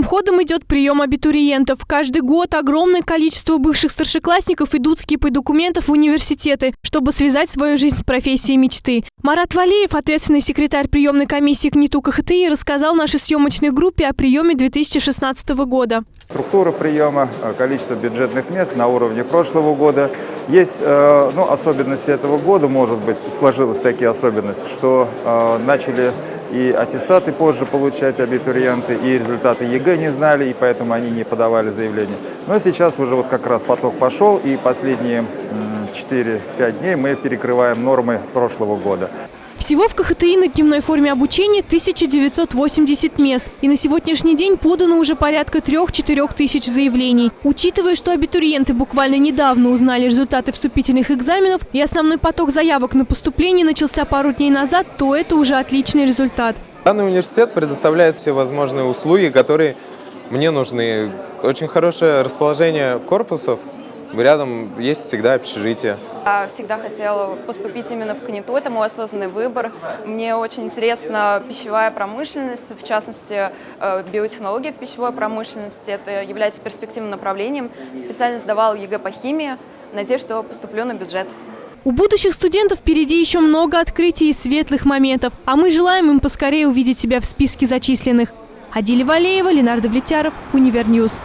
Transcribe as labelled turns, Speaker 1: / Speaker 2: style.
Speaker 1: ходом идет прием абитуриентов. Каждый год огромное количество бывших старшеклассников идут с кипой документов в университеты, чтобы связать свою жизнь с профессией мечты. Марат Валеев, ответственный секретарь приемной комиссии КНИТУ КХТИ, рассказал нашей съемочной группе о приеме 2016 года.
Speaker 2: Структура приема, э, количество бюджетных мест на уровне прошлого года. Есть э, ну, особенности этого года, может быть, сложилась такие особенности, что э, начали и аттестаты позже получать абитуриенты, и результаты ЕГЭ не знали, и поэтому они не подавали заявление. Но сейчас уже вот как раз поток пошел, и последние 4-5 дней мы перекрываем нормы прошлого года.
Speaker 1: Всего в КХТИ на дневной форме обучения 1980 мест. И на сегодняшний день подано уже порядка 3-4 тысяч заявлений. Учитывая, что абитуриенты буквально недавно узнали результаты вступительных экзаменов и основной поток заявок на поступление начался пару дней назад, то это уже отличный результат.
Speaker 3: Данный университет предоставляет все возможные услуги, которые мне нужны. Очень хорошее расположение корпусов, Рядом есть всегда общежитие.
Speaker 4: Я всегда хотела поступить именно в КНИТУ, это мой осознанный выбор. Мне очень интересна пищевая промышленность, в частности, э, биотехнология в пищевой промышленности. Это является перспективным направлением. Специально сдавала ЕГЭ по химии. Надеюсь, что поступлю на бюджет.
Speaker 1: У будущих студентов впереди еще много открытий и светлых моментов, а мы желаем им поскорее увидеть себя в списке зачисленных. Адиля Валеева, Ленардо Влетяров, Univer News.